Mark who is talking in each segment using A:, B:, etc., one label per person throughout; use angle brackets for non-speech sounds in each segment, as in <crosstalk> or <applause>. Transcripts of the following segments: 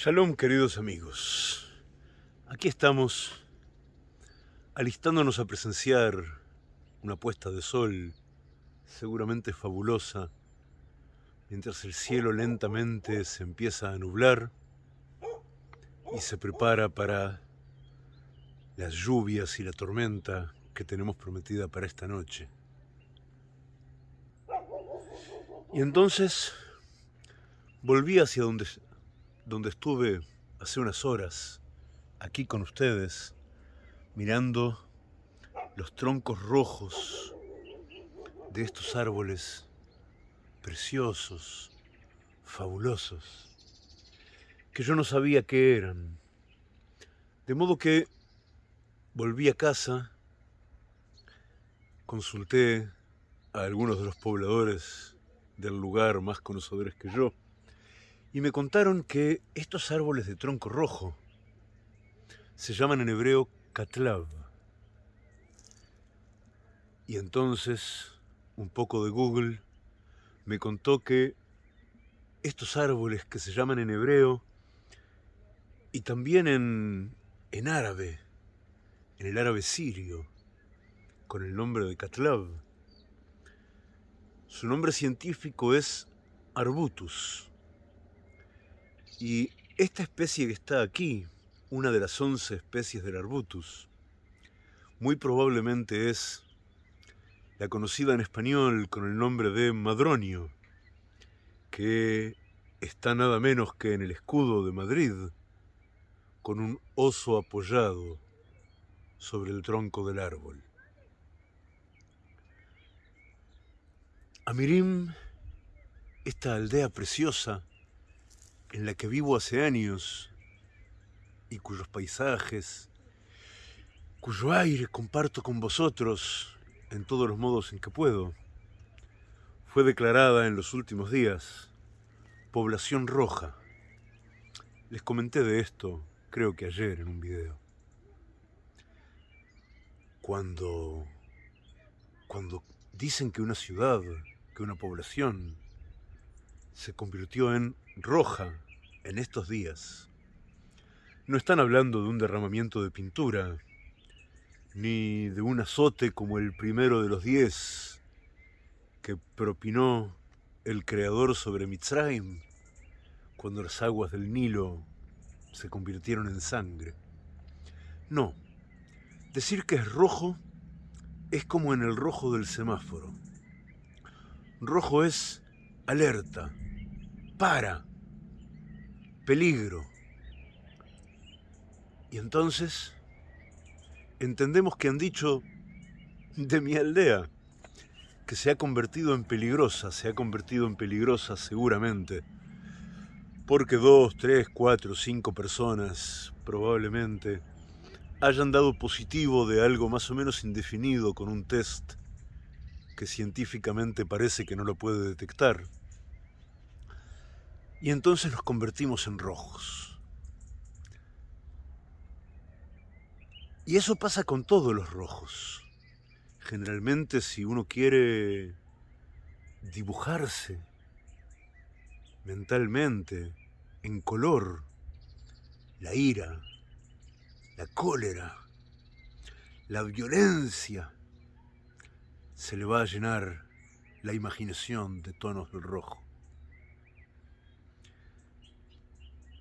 A: Shalom queridos amigos, aquí estamos alistándonos a presenciar una puesta de sol seguramente fabulosa, mientras el cielo lentamente se empieza a nublar y se prepara para las lluvias y la tormenta que tenemos prometida para esta noche. Y entonces volví hacia donde donde estuve hace unas horas, aquí con ustedes, mirando los troncos rojos de estos árboles preciosos, fabulosos, que yo no sabía qué eran. De modo que volví a casa, consulté a algunos de los pobladores del lugar más conocedores que yo, y me contaron que estos árboles de tronco rojo se llaman en hebreo katlav. Y entonces, un poco de Google me contó que estos árboles que se llaman en hebreo y también en, en árabe, en el árabe sirio, con el nombre de Katlav, su nombre científico es Arbutus. Y esta especie que está aquí, una de las 11 especies del Arbutus, muy probablemente es la conocida en español con el nombre de madronio, que está nada menos que en el escudo de Madrid, con un oso apoyado sobre el tronco del árbol. Amirim, esta aldea preciosa, en la que vivo hace años y cuyos paisajes, cuyo aire comparto con vosotros en todos los modos en que puedo, fue declarada en los últimos días población roja. Les comenté de esto, creo que ayer en un video. Cuando, cuando dicen que una ciudad, que una población se convirtió en roja en estos días. No están hablando de un derramamiento de pintura, ni de un azote como el primero de los diez que propinó el Creador sobre Mitzrayim cuando las aguas del Nilo se convirtieron en sangre. No, decir que es rojo es como en el rojo del semáforo. Rojo es alerta, para, peligro. Y entonces entendemos que han dicho de mi aldea, que se ha convertido en peligrosa, se ha convertido en peligrosa seguramente, porque dos, tres, cuatro, cinco personas probablemente hayan dado positivo de algo más o menos indefinido con un test que científicamente parece que no lo puede detectar. Y entonces nos convertimos en rojos. Y eso pasa con todos los rojos. Generalmente si uno quiere dibujarse mentalmente, en color, la ira, la cólera, la violencia, se le va a llenar la imaginación de tonos del rojo.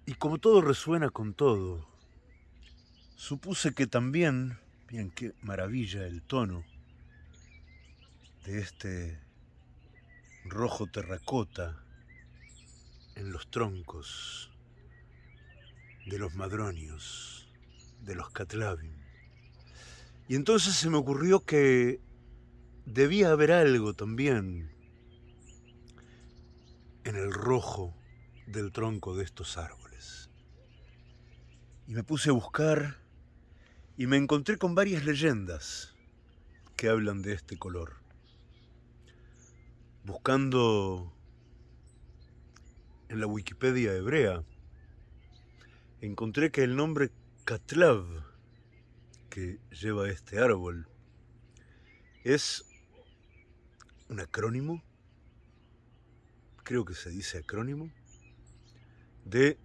A: Y como todo resuena con todo, supuse que también, bien qué maravilla el tono de este rojo terracota en los troncos de los madronios, de los catlavim. Y entonces se me ocurrió que debía haber algo también en el rojo del tronco de estos árboles. Y me puse a buscar y me encontré con varias leyendas que hablan de este color. Buscando en la Wikipedia hebrea, encontré que el nombre Katlav, que lleva este árbol, es un acrónimo, creo que se dice acrónimo, de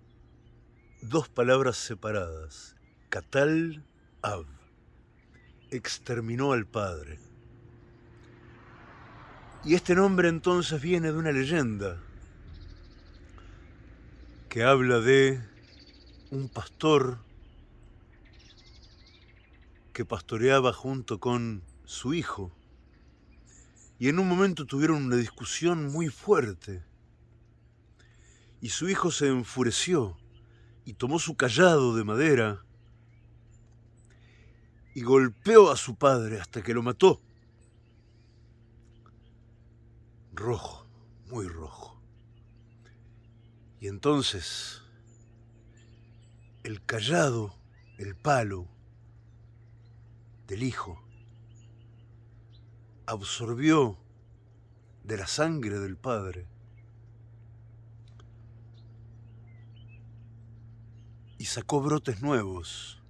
A: dos palabras separadas. Catal Av. Exterminó al padre. Y este nombre entonces viene de una leyenda que habla de un pastor que pastoreaba junto con su hijo. Y en un momento tuvieron una discusión muy fuerte. Y su hijo se enfureció y tomó su callado de madera y golpeó a su padre hasta que lo mató. Rojo, muy rojo. Y entonces el callado, el palo del hijo, absorbió de la sangre del padre y sacó brotes nuevos,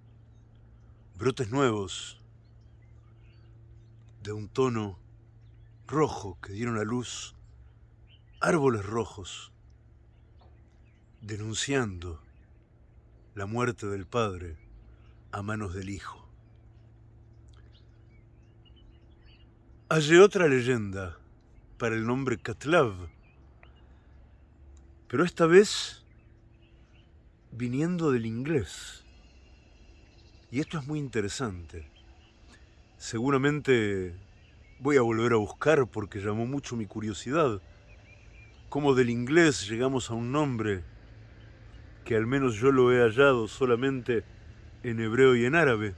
A: brotes nuevos de un tono rojo que dieron a luz árboles rojos, denunciando la muerte del padre a manos del hijo. Hay otra leyenda para el nombre Katlav, pero esta vez viniendo del inglés. Y esto es muy interesante. Seguramente voy a volver a buscar porque llamó mucho mi curiosidad. Cómo del inglés llegamos a un nombre que al menos yo lo he hallado solamente en hebreo y en árabe.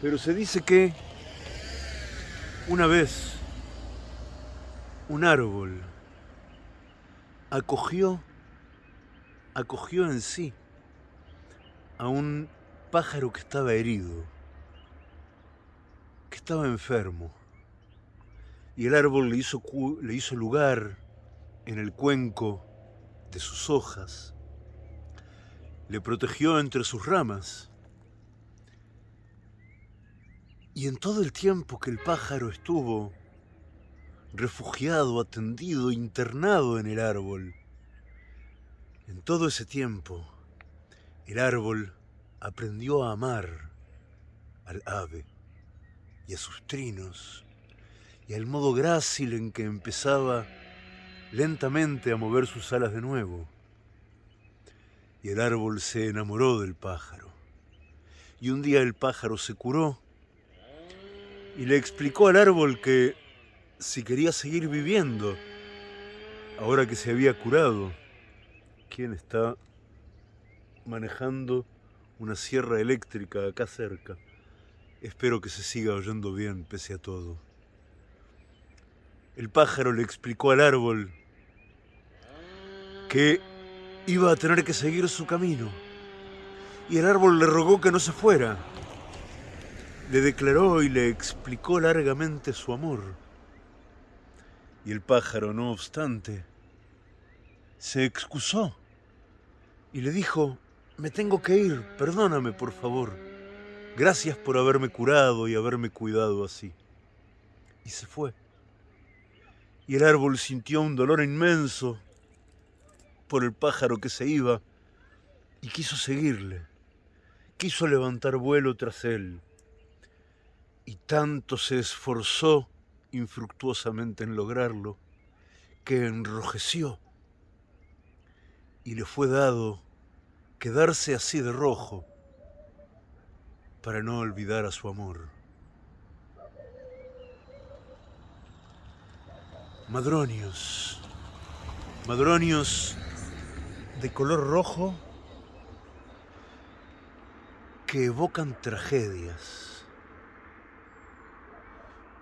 A: Pero se dice que una vez un árbol acogió acogió en sí a un pájaro que estaba herido, que estaba enfermo, y el árbol le hizo, le hizo lugar en el cuenco de sus hojas, le protegió entre sus ramas, y en todo el tiempo que el pájaro estuvo refugiado, atendido, internado en el árbol, en todo ese tiempo, el árbol aprendió a amar al ave y a sus trinos y al modo grácil en que empezaba lentamente a mover sus alas de nuevo. Y el árbol se enamoró del pájaro. Y un día el pájaro se curó y le explicó al árbol que si quería seguir viviendo, ahora que se había curado, quién está manejando una sierra eléctrica acá cerca. Espero que se siga oyendo bien pese a todo. El pájaro le explicó al árbol que iba a tener que seguir su camino. Y el árbol le rogó que no se fuera. Le declaró y le explicó largamente su amor. Y el pájaro, no obstante, se excusó y le dijo, me tengo que ir, perdóname por favor. Gracias por haberme curado y haberme cuidado así. Y se fue. Y el árbol sintió un dolor inmenso por el pájaro que se iba y quiso seguirle. Quiso levantar vuelo tras él. Y tanto se esforzó infructuosamente en lograrlo que enrojeció y le fue dado quedarse así de rojo para no olvidar a su amor. Madronios, madronios de color rojo que evocan tragedias.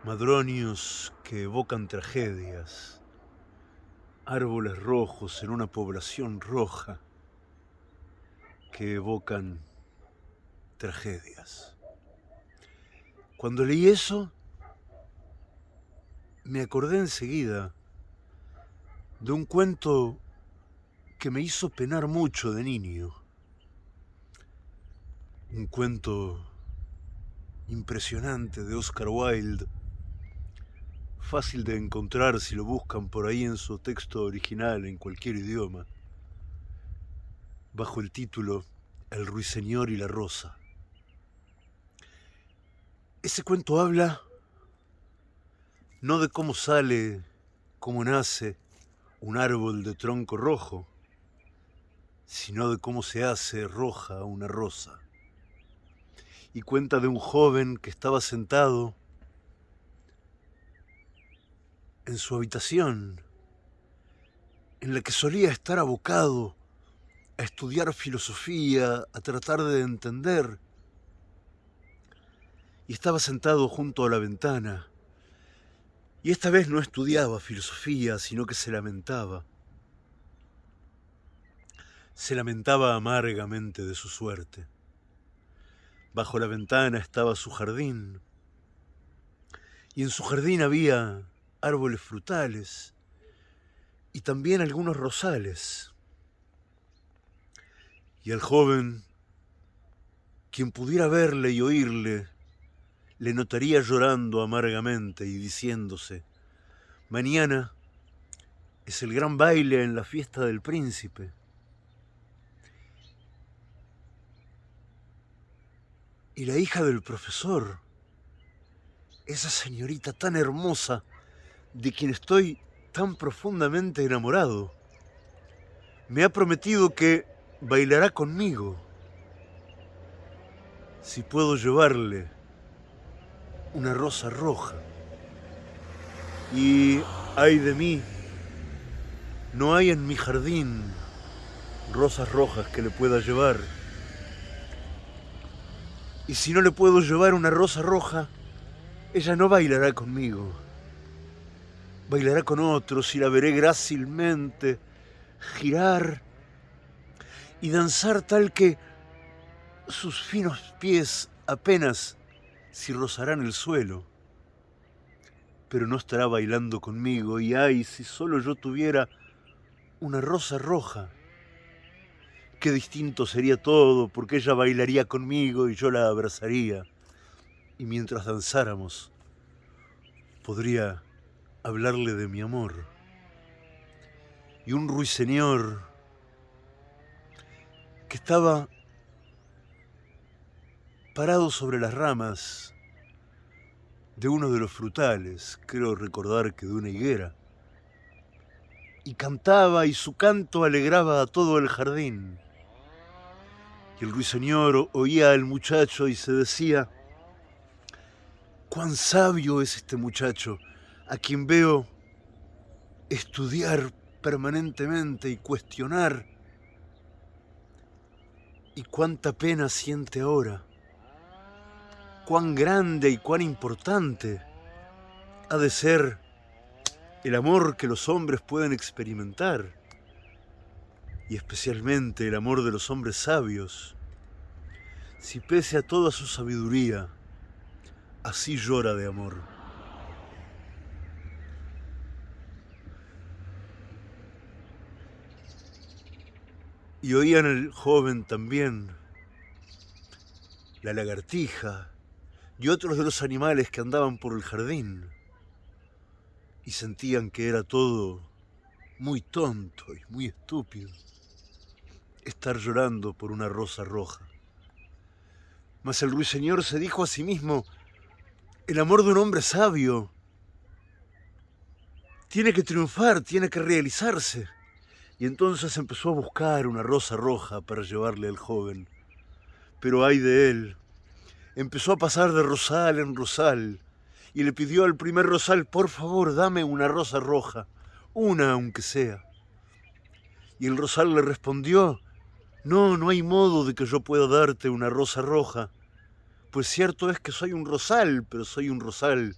A: Madronios que evocan tragedias árboles rojos en una población roja que evocan tragedias. Cuando leí eso, me acordé enseguida de un cuento que me hizo penar mucho de niño. Un cuento impresionante de Oscar Wilde fácil de encontrar si lo buscan por ahí en su texto original en cualquier idioma. bajo el título El ruiseñor y la rosa. Ese cuento habla no de cómo sale, cómo nace un árbol de tronco rojo, sino de cómo se hace roja una rosa. Y cuenta de un joven que estaba sentado en su habitación, en la que solía estar abocado a estudiar filosofía, a tratar de entender, y estaba sentado junto a la ventana, y esta vez no estudiaba filosofía, sino que se lamentaba. Se lamentaba amargamente de su suerte. Bajo la ventana estaba su jardín, y en su jardín había árboles frutales y también algunos rosales. Y el joven, quien pudiera verle y oírle, le notaría llorando amargamente y diciéndose, mañana es el gran baile en la fiesta del príncipe. Y la hija del profesor, esa señorita tan hermosa, de quien estoy tan profundamente enamorado, me ha prometido que bailará conmigo si puedo llevarle una rosa roja. Y ay de mí, no hay en mi jardín rosas rojas que le pueda llevar. Y si no le puedo llevar una rosa roja, ella no bailará conmigo bailará con otros y la veré grácilmente girar y danzar tal que sus finos pies apenas si rozarán el suelo. Pero no estará bailando conmigo y ay, si solo yo tuviera una rosa roja. Qué distinto sería todo, porque ella bailaría conmigo y yo la abrazaría. Y mientras danzáramos, podría hablarle de mi amor. Y un ruiseñor que estaba parado sobre las ramas de uno de los frutales, creo recordar que de una higuera, y cantaba y su canto alegraba a todo el jardín. Y el ruiseñor oía al muchacho y se decía, cuán sabio es este muchacho, a quien veo estudiar permanentemente y cuestionar. Y cuánta pena siente ahora. Cuán grande y cuán importante ha de ser el amor que los hombres pueden experimentar. Y especialmente el amor de los hombres sabios. Si pese a toda su sabiduría, así llora de amor. Y oían el joven también la lagartija y otros de los animales que andaban por el jardín y sentían que era todo muy tonto y muy estúpido estar llorando por una rosa roja. Mas el ruiseñor se dijo a sí mismo, el amor de un hombre sabio tiene que triunfar, tiene que realizarse. Y entonces empezó a buscar una rosa roja para llevarle al joven. Pero ay de él, empezó a pasar de rosal en rosal y le pidió al primer rosal, por favor, dame una rosa roja, una aunque sea. Y el rosal le respondió, no, no hay modo de que yo pueda darte una rosa roja, pues cierto es que soy un rosal, pero soy un rosal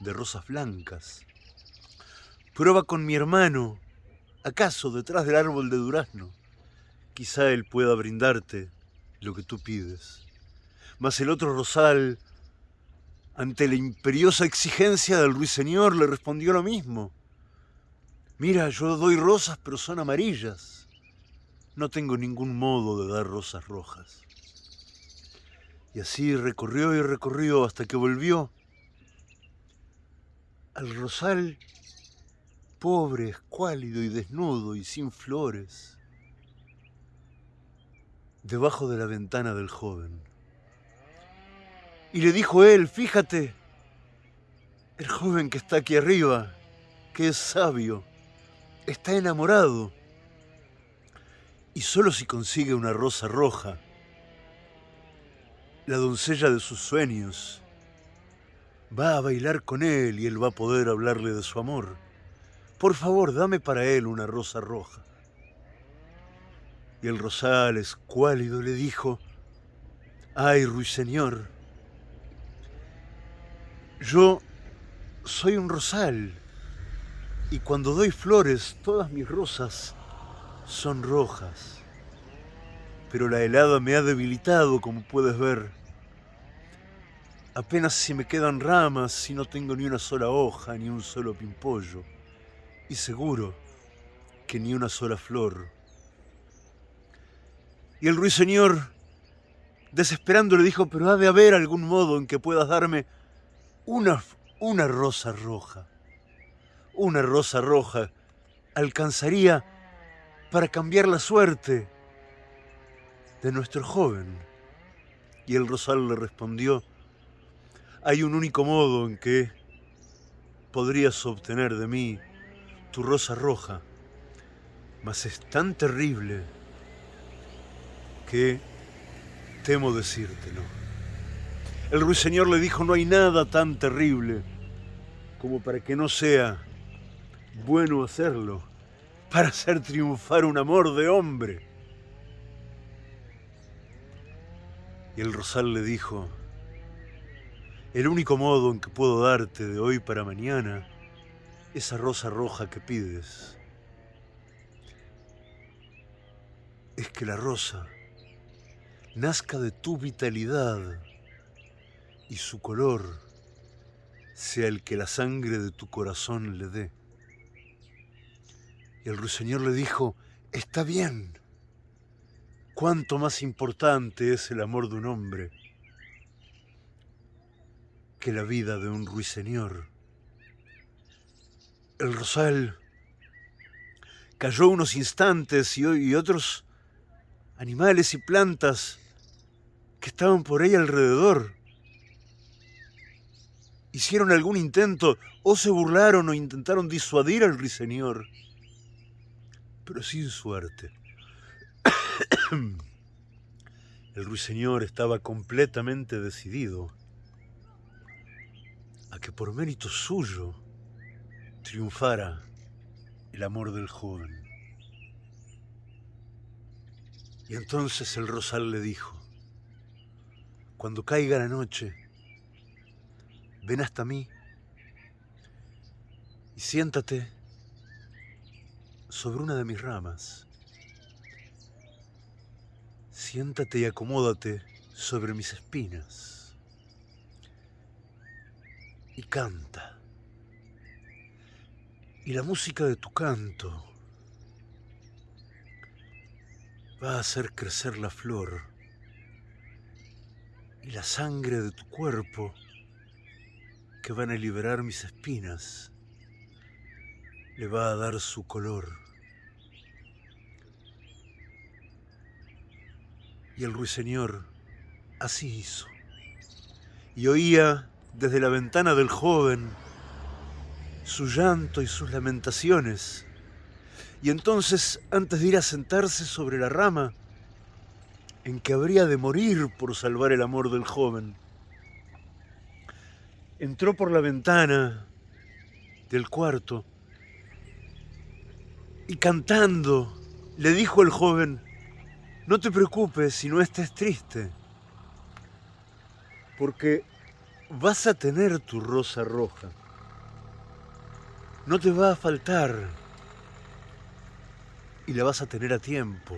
A: de rosas blancas. Prueba con mi hermano, ¿Acaso detrás del árbol de durazno? Quizá él pueda brindarte lo que tú pides. Mas el otro rosal, ante la imperiosa exigencia del ruiseñor, le respondió lo mismo. Mira, yo doy rosas, pero son amarillas. No tengo ningún modo de dar rosas rojas. Y así recorrió y recorrió hasta que volvió al rosal pobre, escuálido y desnudo y sin flores. debajo de la ventana del joven. Y le dijo él, fíjate, el joven que está aquí arriba, que es sabio, está enamorado. Y solo si consigue una rosa roja, la doncella de sus sueños, va a bailar con él y él va a poder hablarle de su amor. Por favor, dame para él una rosa roja. Y el rosal, escuálido, le dijo, ay, ruiseñor, yo soy un rosal y cuando doy flores, todas mis rosas son rojas. Pero la helada me ha debilitado, como puedes ver. Apenas si me quedan ramas, si no tengo ni una sola hoja, ni un solo pimpollo. Y seguro que ni una sola flor. Y el ruiseñor, desesperando, le dijo, pero ha de haber algún modo en que puedas darme una, una rosa roja. Una rosa roja alcanzaría para cambiar la suerte de nuestro joven. Y el rosal le respondió, hay un único modo en que podrías obtener de mí tu rosa roja, mas es tan terrible que temo decírtelo. El ruiseñor le dijo, no hay nada tan terrible como para que no sea bueno hacerlo, para hacer triunfar un amor de hombre. Y el rosal le dijo, el único modo en que puedo darte de hoy para mañana esa rosa roja que pides es que la rosa nazca de tu vitalidad y su color sea el que la sangre de tu corazón le dé. Y el ruiseñor le dijo, está bien, cuánto más importante es el amor de un hombre que la vida de un ruiseñor. El rosal. Cayó unos instantes y, otros animales y plantas que estaban por ahí alrededor. Hicieron algún intento o se burlaron o intentaron disuadir al ruiseñor, pero sin suerte. <coughs> El ruiseñor estaba completamente decidido a que por mérito suyo triunfara el amor del joven. Y entonces el rosal le dijo, cuando caiga la noche, ven hasta mí y siéntate sobre una de mis ramas. Siéntate y acomódate sobre mis espinas y canta. Y la música de tu canto va a hacer crecer la flor y la sangre de tu cuerpo que van a liberar mis espinas le va a dar su color. Y el ruiseñor así hizo. Y oía desde la ventana del joven su llanto y sus lamentaciones. Y entonces, antes de ir a sentarse sobre la rama, en que habría de morir por salvar el amor del joven, entró por la ventana del cuarto y cantando le dijo el joven, no te preocupes si no estés triste, porque vas a tener tu rosa roja. No te va a faltar. Y la vas a tener a tiempo.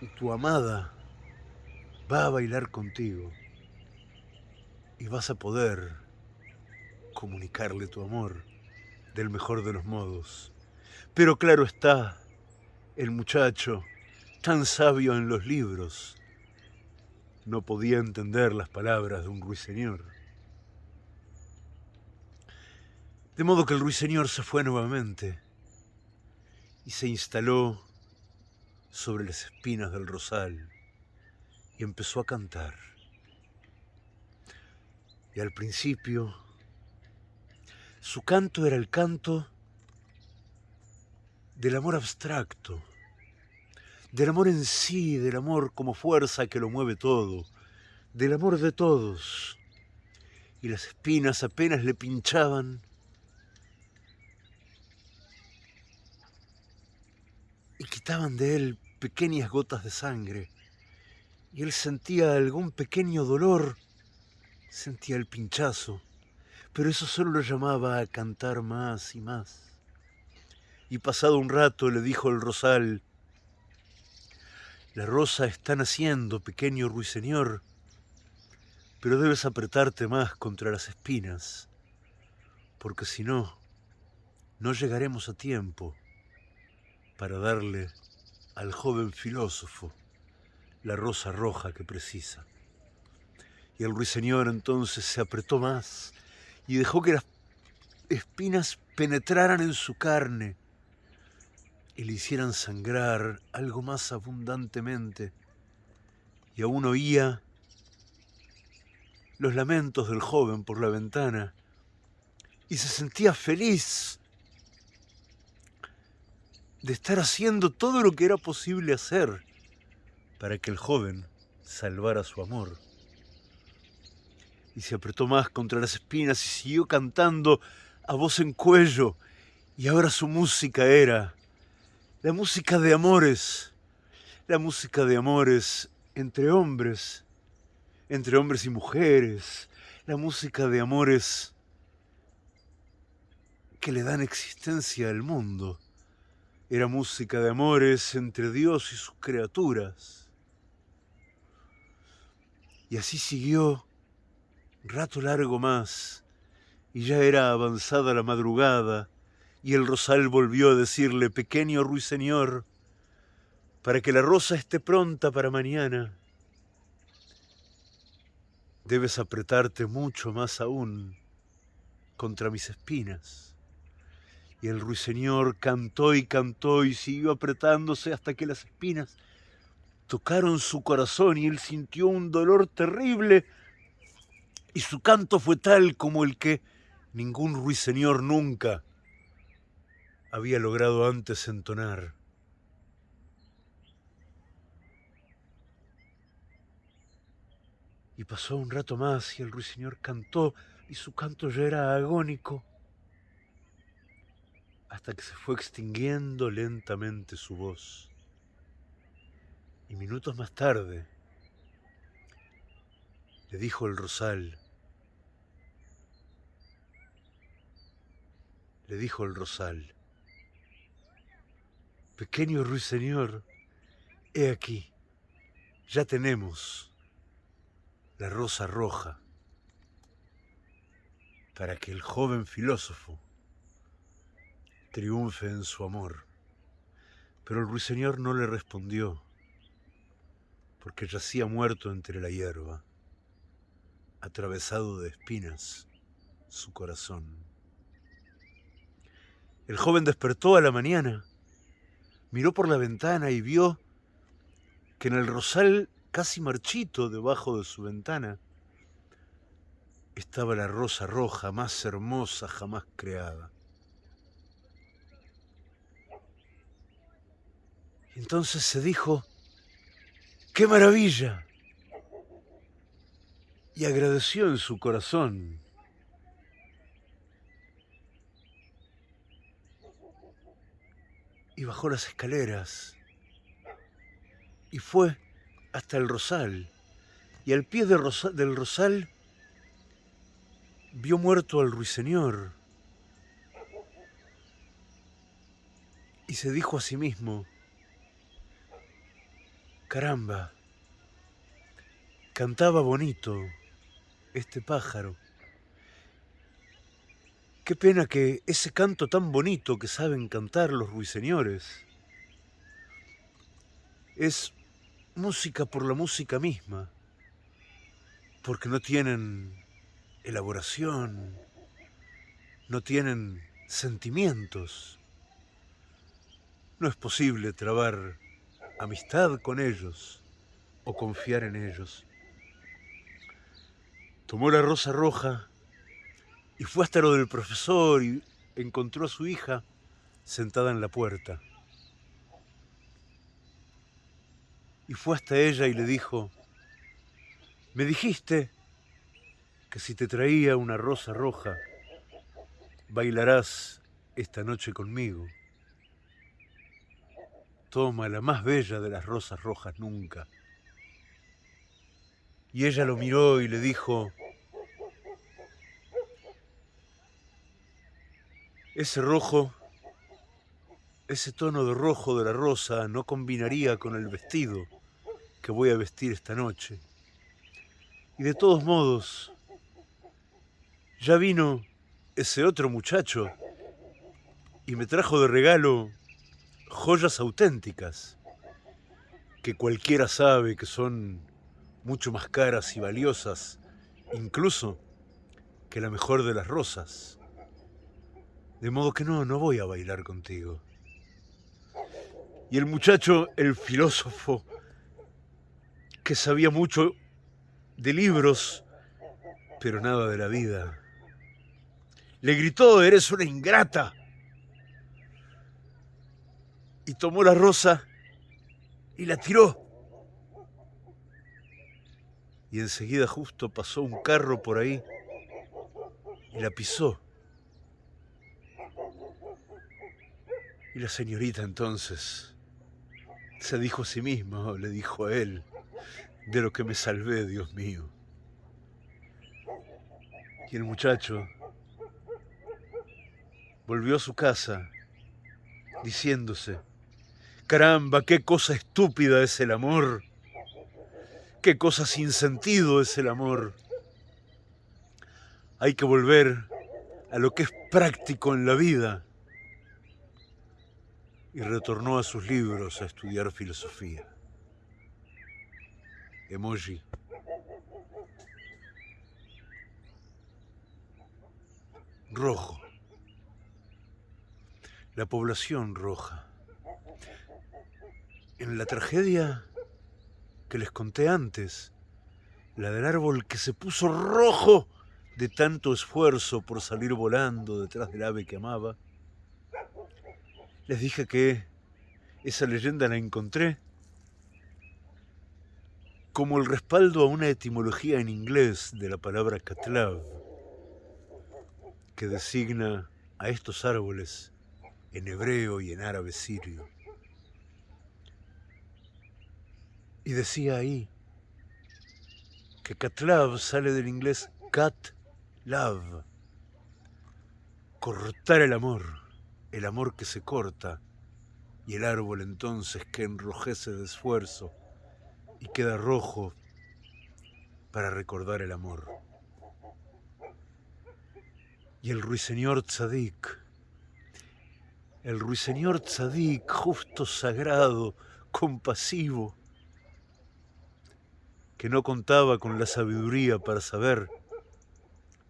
A: Y tu amada va a bailar contigo. Y vas a poder comunicarle tu amor del mejor de los modos. Pero claro está, el muchacho, tan sabio en los libros, no podía entender las palabras de un ruiseñor. De modo que el ruiseñor se fue nuevamente y se instaló sobre las espinas del rosal y empezó a cantar. Y al principio, su canto era el canto del amor abstracto, del amor en sí, del amor como fuerza que lo mueve todo, del amor de todos. Y las espinas apenas le pinchaban y quitaban de él pequeñas gotas de sangre. Y él sentía algún pequeño dolor, sentía el pinchazo, pero eso solo lo llamaba a cantar más y más. Y pasado un rato le dijo el rosal, la rosa está naciendo, pequeño ruiseñor, pero debes apretarte más contra las espinas, porque si no, no llegaremos a tiempo para darle al joven filósofo la rosa roja que precisa. Y el ruiseñor entonces se apretó más y dejó que las espinas penetraran en su carne y le hicieran sangrar algo más abundantemente. Y aún oía los lamentos del joven por la ventana y se sentía feliz de estar haciendo todo lo que era posible hacer para que el joven salvara su amor. Y se apretó más contra las espinas y siguió cantando a voz en cuello. Y ahora su música era la música de amores, la música de amores entre hombres, entre hombres y mujeres, la música de amores que le dan existencia al mundo. Era música de amores entre Dios y sus criaturas. Y así siguió rato largo más, y ya era avanzada la madrugada, y el rosal volvió a decirle, pequeño ruiseñor, para que la rosa esté pronta para mañana, debes apretarte mucho más aún contra mis espinas. Y el ruiseñor cantó y cantó y siguió apretándose hasta que las espinas tocaron su corazón y él sintió un dolor terrible. Y su canto fue tal como el que ningún ruiseñor nunca había logrado antes entonar. Y pasó un rato más y el ruiseñor cantó y su canto ya era agónico hasta que se fue extinguiendo lentamente su voz. Y minutos más tarde le dijo el rosal, le dijo el rosal, pequeño ruiseñor, he aquí, ya tenemos la rosa roja para que el joven filósofo triunfe en su amor. Pero el ruiseñor no le respondió, porque yacía muerto entre la hierba, atravesado de espinas su corazón. El joven despertó a la mañana, miró por la ventana y vio que en el rosal casi marchito debajo de su ventana estaba la rosa roja más hermosa jamás creada. Entonces se dijo, ¡qué maravilla! Y agradeció en su corazón. Y bajó las escaleras y fue hasta el rosal. Y al pie del rosal vio muerto al ruiseñor. Y se dijo a sí mismo, Caramba, cantaba bonito este pájaro. Qué pena que ese canto tan bonito que saben cantar los ruiseñores es música por la música misma, porque no tienen elaboración, no tienen sentimientos. No es posible trabar amistad con ellos o confiar en ellos. Tomó la rosa roja y fue hasta lo del profesor y encontró a su hija sentada en la puerta. Y fue hasta ella y le dijo, me dijiste que si te traía una rosa roja, bailarás esta noche conmigo. Toma la más bella de las rosas rojas nunca. Y ella lo miró y le dijo, ese rojo, ese tono de rojo de la rosa no combinaría con el vestido que voy a vestir esta noche. Y de todos modos, ya vino ese otro muchacho y me trajo de regalo joyas auténticas que cualquiera sabe que son mucho más caras y valiosas, incluso que la mejor de las rosas. De modo que no, no voy a bailar contigo. Y el muchacho, el filósofo, que sabía mucho de libros, pero nada de la vida, le gritó, eres una ingrata. Y tomó la rosa y la tiró y enseguida justo pasó un carro por ahí y la pisó. Y la señorita entonces se dijo a sí misma, o le dijo a él, de lo que me salvé, Dios mío. Y el muchacho volvió a su casa diciéndose, caramba, qué cosa estúpida es el amor Qué cosa sin sentido es el amor. Hay que volver a lo que es práctico en la vida. Y retornó a sus libros a estudiar filosofía. Emoji. Rojo. La población roja. En la tragedia que les conté antes, la del árbol que se puso rojo de tanto esfuerzo por salir volando detrás del ave que amaba. Les dije que esa leyenda la encontré como el respaldo a una etimología en inglés de la palabra catlav, que designa a estos árboles en hebreo y en árabe sirio. Y decía ahí que Catlav sale del inglés cat love, cortar el amor, el amor que se corta, y el árbol entonces que enrojece de esfuerzo y queda rojo para recordar el amor. Y el ruiseñor tzadik, el ruiseñor tzadik, justo sagrado, compasivo, que no contaba con la sabiduría para saber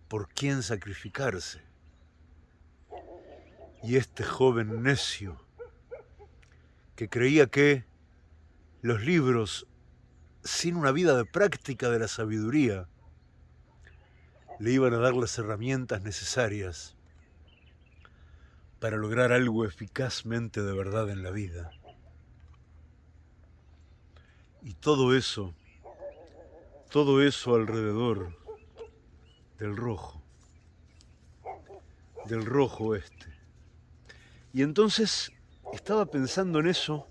A: por quién sacrificarse. Y este joven necio, que creía que los libros, sin una vida de práctica de la sabiduría, le iban a dar las herramientas necesarias para lograr algo eficazmente de verdad en la vida. Y todo eso todo eso alrededor del rojo, del rojo este. Y entonces estaba pensando en eso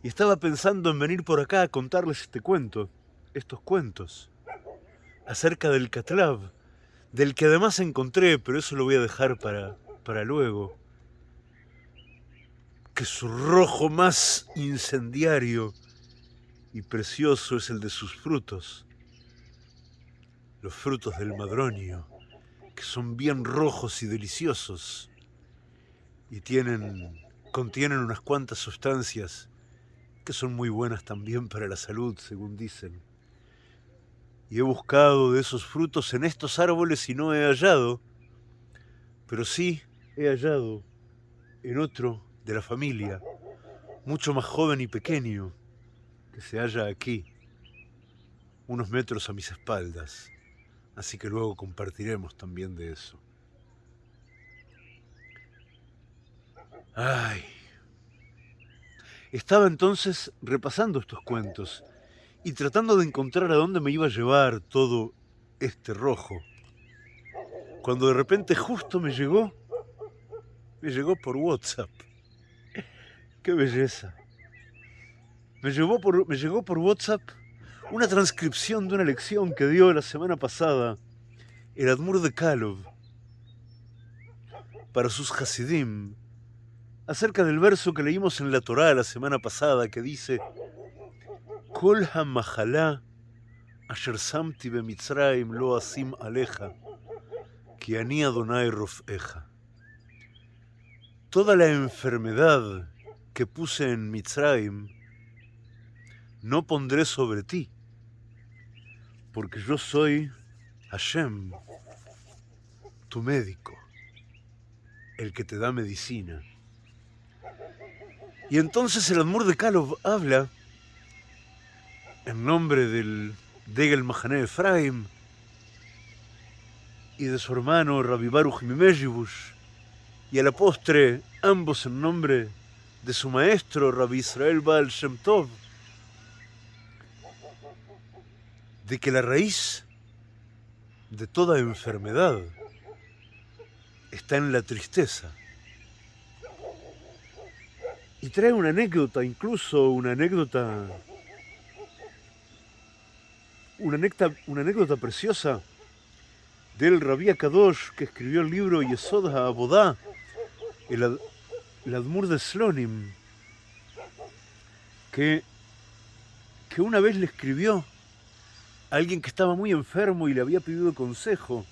A: y estaba pensando en venir por acá a contarles este cuento, estos cuentos, acerca del Catlav, del que además encontré, pero eso lo voy a dejar para, para luego, que su rojo más incendiario y precioso es el de sus frutos, los frutos del madronio, que son bien rojos y deliciosos y tienen, contienen unas cuantas sustancias que son muy buenas también para la salud, según dicen. Y he buscado de esos frutos en estos árboles y no he hallado, pero sí he hallado en otro de la familia mucho más joven y pequeño, que se halla aquí, unos metros a mis espaldas, así que luego compartiremos también de eso. Ay. Estaba entonces repasando estos cuentos y tratando de encontrar a dónde me iba a llevar todo este rojo. Cuando de repente justo me llegó, me llegó por WhatsApp. ¡Qué belleza! Me, llegó por, me llegó por WhatsApp una transcripción de una lección que dio la semana pasada el Admur de Kalov para sus Hasidim acerca del verso que leímos en la Torá la semana pasada que dice Kol ha asher samti bemitzrayim lo asim aleja ki ani Adonai rofeja. Toda la enfermedad que puse en Mitzrayim no pondré sobre ti, porque yo soy Hashem, tu médico, el que te da medicina. Y entonces el Admur de Kalov habla en nombre del Degel Mahané Efraim y de su hermano Rabbi Baruch Mimejibus, y a la postre ambos en nombre de su maestro Rabbi Israel Baal Shem Tov, de que la raíz de toda enfermedad está en la tristeza. Y trae una anécdota, incluso una anécdota, una anécdota, una anécdota preciosa del Rabbi Kadosh que escribió el libro Yesod HaAbodá, el, el Admur de Slonim, que, que una vez le escribió alguien que estaba muy enfermo y le había pedido consejo,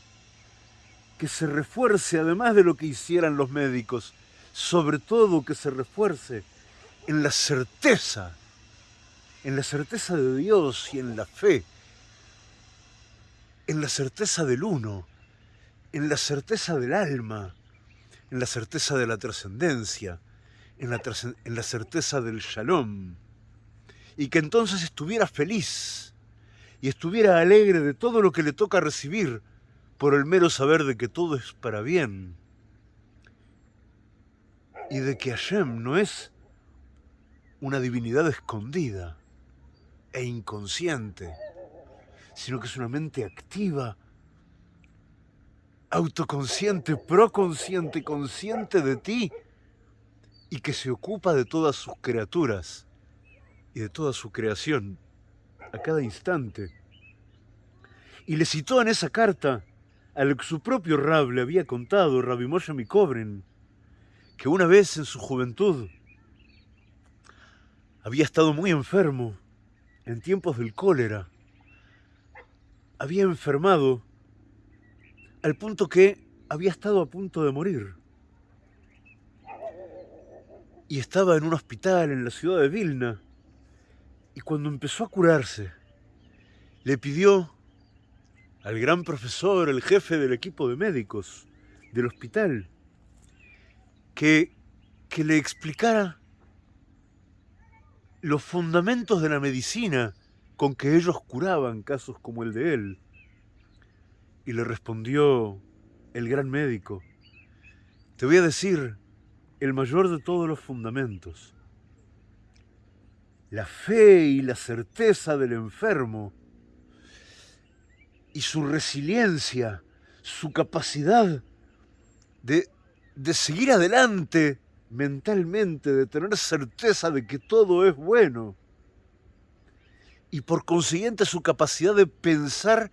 A: que se refuerce además de lo que hicieran los médicos, sobre todo que se refuerce en la certeza, en la certeza de Dios y en la fe, en la certeza del uno, en la certeza del alma, en la certeza de la trascendencia, en la, certeza del shalom, y que entonces estuviera feliz y estuviera alegre de todo lo que le toca recibir por el mero saber de que todo es para bien. Y de que Hashem no es una divinidad escondida e inconsciente, sino que es una mente activa, autoconsciente, proconsciente, consciente de ti y que se ocupa de todas sus criaturas y de toda su creación a cada instante. Y le citó en esa carta a lo que su propio Rab le había contado, Rabbi Moshe Mikobren, que una vez en su juventud había estado muy enfermo en tiempos del cólera. Había enfermado al punto que había estado a punto de morir. Y estaba en un hospital en la ciudad de Vilna y cuando empezó a curarse, le pidió al gran profesor, el jefe del equipo de médicos del hospital, que, que le explicara los fundamentos de la medicina con que ellos curaban casos como el de él. Y le respondió el gran médico, te voy a decir el mayor de todos los fundamentos la fe y la certeza del enfermo y su resiliencia, su capacidad de, de seguir adelante mentalmente, de tener certeza de que todo es bueno y por consiguiente su capacidad de pensar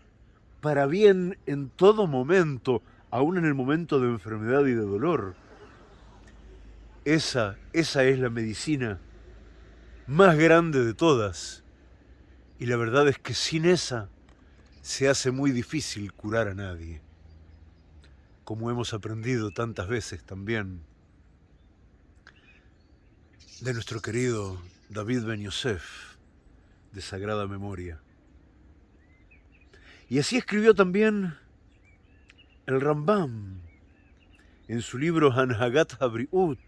A: para bien en todo momento, aún en el momento de enfermedad y de dolor. Esa, esa es la medicina más grande de todas. Y la verdad es que sin esa se hace muy difícil curar a nadie, como hemos aprendido tantas veces también de nuestro querido David Ben Yosef, de sagrada memoria. Y así escribió también el Rambam en su libro Hanhagat Habriut,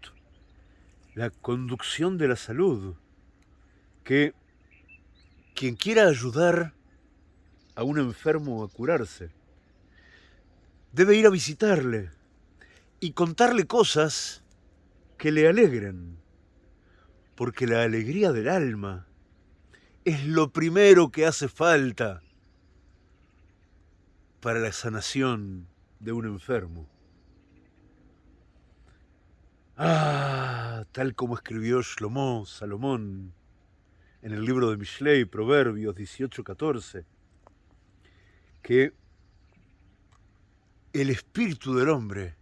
A: la conducción de la salud, que quien quiera ayudar a un enfermo a curarse, debe ir a visitarle y contarle cosas que le alegren, porque la alegría del alma es lo primero que hace falta para la sanación de un enfermo. Ah, tal como escribió Shlomo, Salomón, en el libro de Mishlei, Proverbios 18-14, que el espíritu del hombre,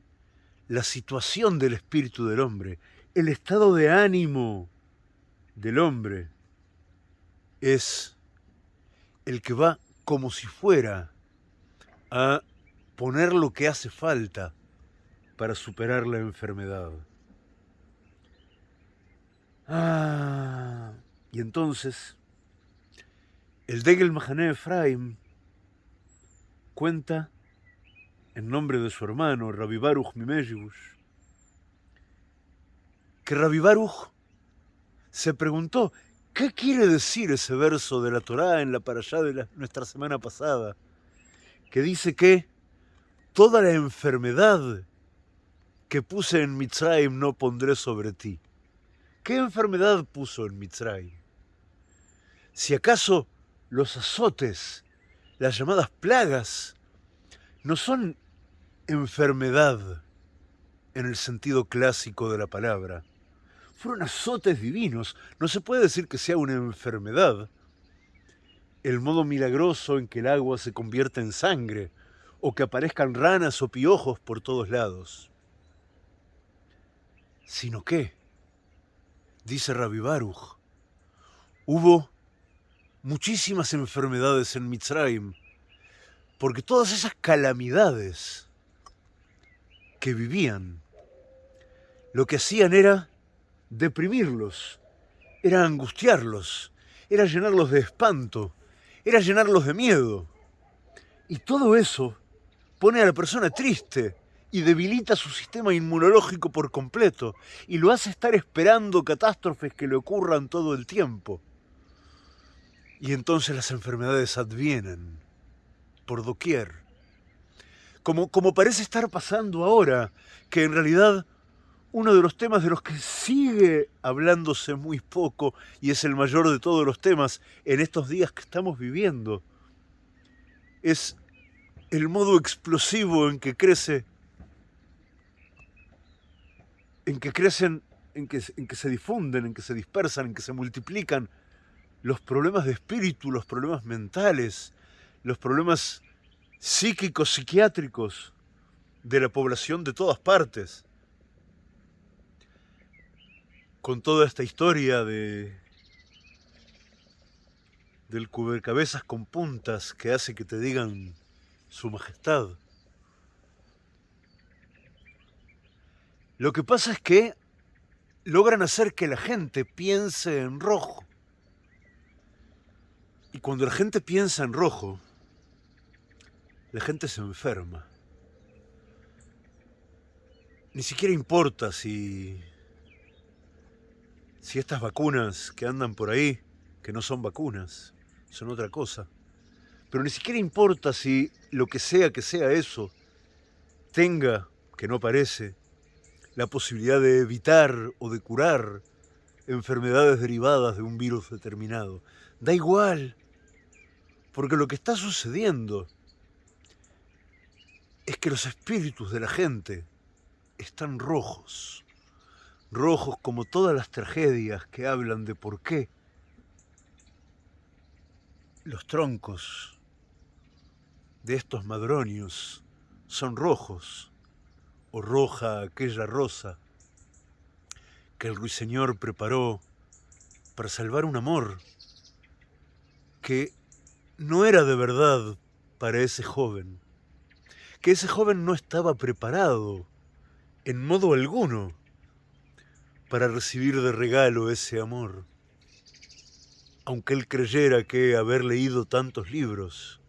A: la situación del espíritu del hombre, el estado de ánimo del hombre es el que va como si fuera a poner lo que hace falta para superar la enfermedad. Ah, y entonces el Degel Mahané Efraim cuenta en nombre de su hermano, Rabbi Baruch Mimejibush, que Rabbi Baruch se preguntó, ¿qué quiere decir ese verso de la Torá en la parashá de nuestra semana pasada? Que dice que toda la enfermedad que puse en Mitzrayim no pondré sobre ti. ¿Qué enfermedad puso en Mitzrayim? Si acaso los azotes, las llamadas plagas, no son enfermedad en el sentido clásico de la palabra. Fueron azotes divinos. No se puede decir que sea una enfermedad. El modo milagroso en que el agua se convierte en sangre o que aparezcan ranas o piojos por todos lados. Sino que, dice Rabbi Baruch, hubo muchísimas enfermedades en Mitzrayim, porque todas esas calamidades que vivían, lo que hacían era deprimirlos, era angustiarlos, era llenarlos de espanto, era llenarlos de miedo. Y todo eso pone a la persona triste y debilita su sistema inmunológico por completo y lo hace estar esperando catástrofes que le ocurran todo el tiempo. Y entonces las enfermedades advienen por doquier. Como, parece estar pasando ahora, que en realidad uno de los temas de los que sigue hablándose muy poco y es el mayor de todos los temas en estos días que estamos viviendo, es el modo explosivo en que crece, en que crecen, en que, en que se difunden, en que se dispersan, en que se multiplican los problemas de espíritu, los problemas mentales, los problemas psíquicos, psiquiátricos de la población de todas partes. Con toda esta historia de del cubercabezas con puntas que hace que te digan su majestad. Lo que pasa es que logran hacer que la gente piense en rojo. Y cuando la gente piensa en rojo, la gente se enferma. Ni siquiera importa si, si estas vacunas que andan por ahí, que no son vacunas, son otra cosa. Pero ni siquiera importa si lo que sea que sea eso tenga, que no parece, la posibilidad de evitar o de curar enfermedades derivadas de un virus determinado. Da igual, porque lo que está sucediendo es que los espíritus de la gente están rojos, rojos como todas las tragedias que hablan de por qué los troncos de estos madronios son rojos, o roja aquella rosa que el ruiseñor preparó para salvar un amor que no era de verdad para ese joven que ese joven no estaba preparado en modo alguno para recibir de regalo ese amor. Aunque él creyera que haber leído tantos libros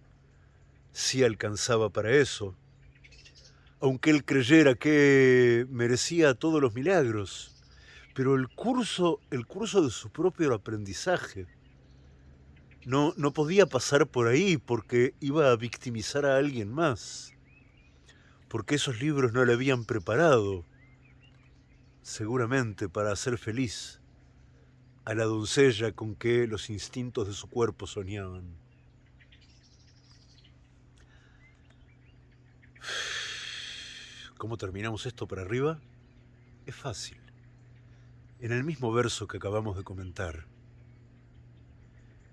A: sí alcanzaba para eso, aunque él creyera que merecía todos los milagros, pero el curso, el curso de su propio aprendizaje no, no podía pasar por ahí porque iba a victimizar a alguien más, porque esos libros no le habían preparado, seguramente para hacer feliz a la doncella con que los instintos de su cuerpo soñaban. ¿Cómo terminamos esto para arriba? Es fácil. En el mismo verso que acabamos de comentar.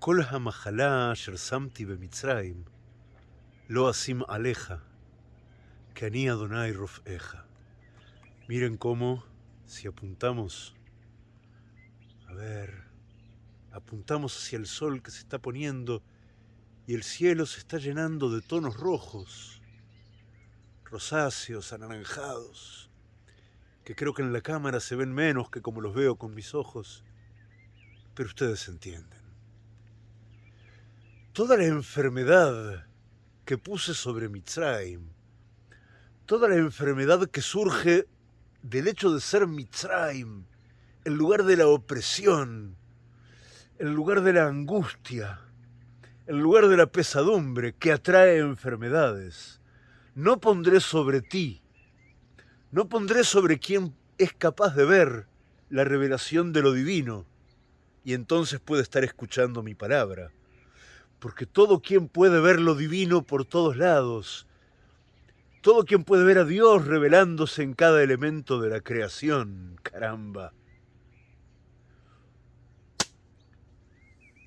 A: Kol hamahalá shersamti bemitzraim, lo asim aleja, que ani Adonai rofeja. Miren cómo, si apuntamos, a ver, apuntamos hacia el sol que se está poniendo y el cielo se está llenando de tonos rojos, rosáceos, anaranjados, que creo que en la cámara se ven menos que como los veo con mis ojos, pero ustedes entienden. Toda la enfermedad que puse sobre Mitzrayim, toda la enfermedad que surge del hecho de ser Mitzrayim, el lugar de la opresión, el lugar de la angustia, el lugar de la pesadumbre que atrae enfermedades. No pondré sobre ti no pondré sobre quien es capaz de ver la revelación de lo divino y entonces puede estar escuchando mi palabra. Porque todo quien puede ver lo divino por todos lados, todo quien puede ver a Dios revelándose en cada elemento de la creación, caramba,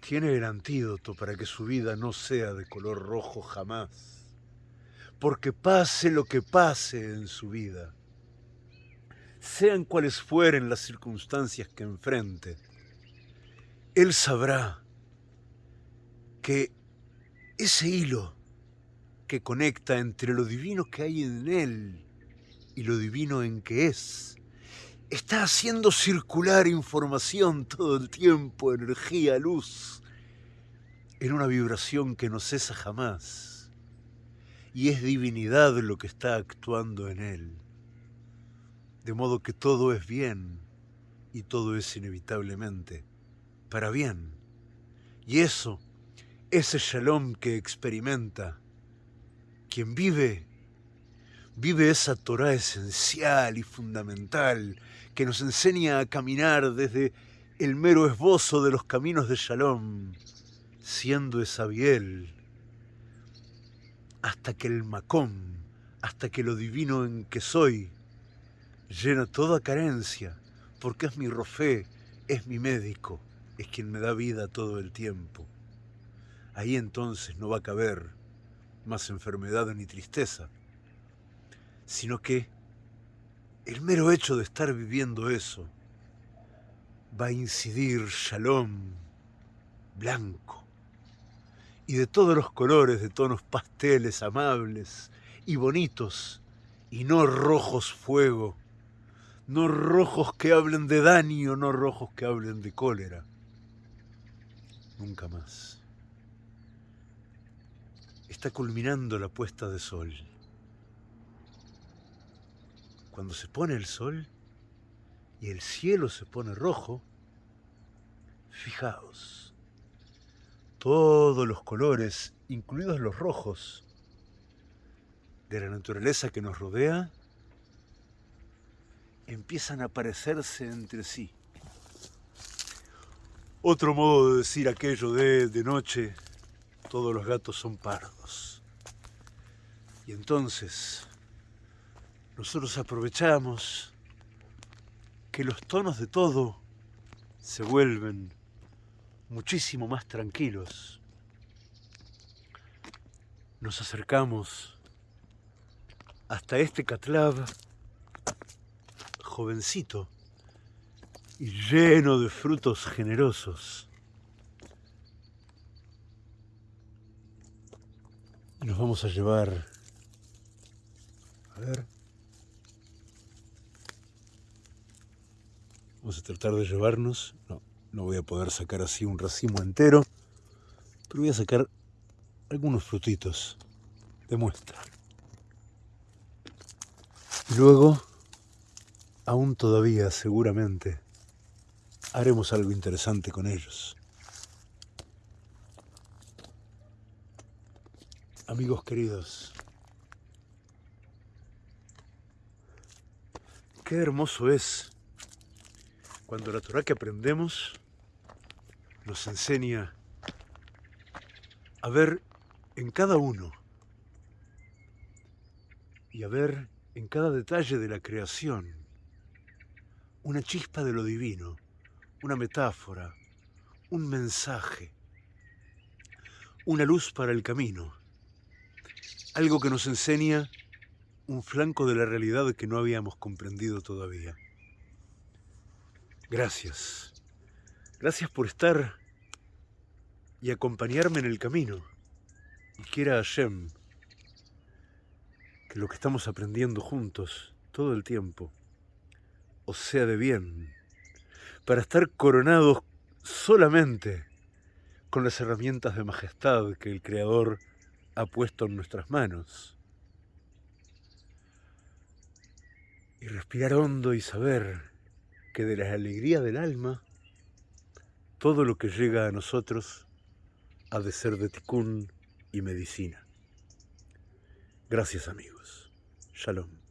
A: tiene el antídoto para que su vida no sea de color rojo jamás. Porque pase lo que pase en su vida, sean cuales fueren las circunstancias que enfrente, Él sabrá que ese hilo que conecta entre lo divino que hay en Él y lo divino en que es, está haciendo circular información todo el tiempo, energía, luz, en una vibración que no cesa jamás. Y es divinidad lo que está actuando en Él de modo que todo es bien y todo es inevitablemente para bien. Y eso, ese shalom que experimenta, quien vive, vive esa Torah esencial y fundamental que nos enseña a caminar desde el mero esbozo de los caminos de shalom, siendo esa biel, hasta que el macom, hasta que lo divino en que soy, llena toda carencia, porque es mi rofé, es mi médico, es quien me da vida todo el tiempo. Ahí entonces no va a caber más enfermedad ni tristeza, sino que el mero hecho de estar viviendo eso va a incidir shalom blanco y de todos los colores, de tonos pasteles amables y bonitos y no rojos fuego no rojos que hablen de daño, no rojos que hablen de cólera. Nunca más. Está culminando la puesta de sol. Cuando se pone el sol y el cielo se pone rojo, fijaos, todos los colores, incluidos los rojos, de la naturaleza que nos rodea, empiezan a parecerse entre sí. Otro modo de decir aquello de de noche, todos los gatos son pardos. Y entonces nosotros aprovechamos que los tonos de todo se vuelven muchísimo más tranquilos. Nos acercamos hasta este catlab jovencito y lleno de frutos generosos. Nos vamos a llevar... A ver. Vamos a tratar de llevarnos... No, no voy a poder sacar así un racimo entero, pero voy a sacar algunos frutitos de muestra. Y luego aún todavía seguramente haremos algo interesante con ellos. Amigos queridos, qué hermoso es cuando la Torah que aprendemos nos enseña a ver en cada uno y a ver en cada detalle de la creación una chispa de lo divino, una metáfora, un mensaje, una luz para el camino, algo que nos enseña un flanco de la realidad que no habíamos comprendido todavía. Gracias. Gracias por estar y acompañarme en el camino. Y quiera Hashem que lo que estamos aprendiendo juntos todo el tiempo os sea de bien, para estar coronados solamente con las herramientas de majestad que el Creador ha puesto en nuestras manos. Y respirar hondo y saber que de la alegría del alma, todo lo que llega a nosotros ha de ser de ticún y medicina. Gracias amigos. Shalom.